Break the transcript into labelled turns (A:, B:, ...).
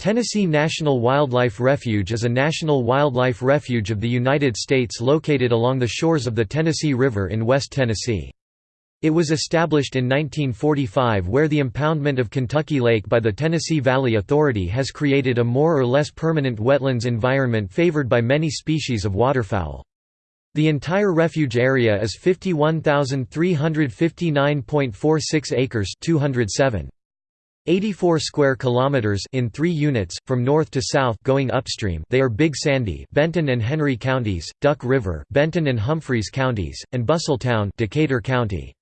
A: Tennessee National Wildlife Refuge is a national wildlife refuge of the United States located along the shores of the Tennessee River in West Tennessee. It was established in 1945 where the impoundment of Kentucky Lake by the Tennessee Valley Authority has created a more or less permanent wetlands environment favored by many species of waterfowl. The entire refuge area is 51,359.46 acres 207. 84 square kilometers in 3 units from north to south going upstream. They are Big Sandy, Benton and Henry counties, Duck River, Benton and Humphreys counties, and Busseltown, Decatur County.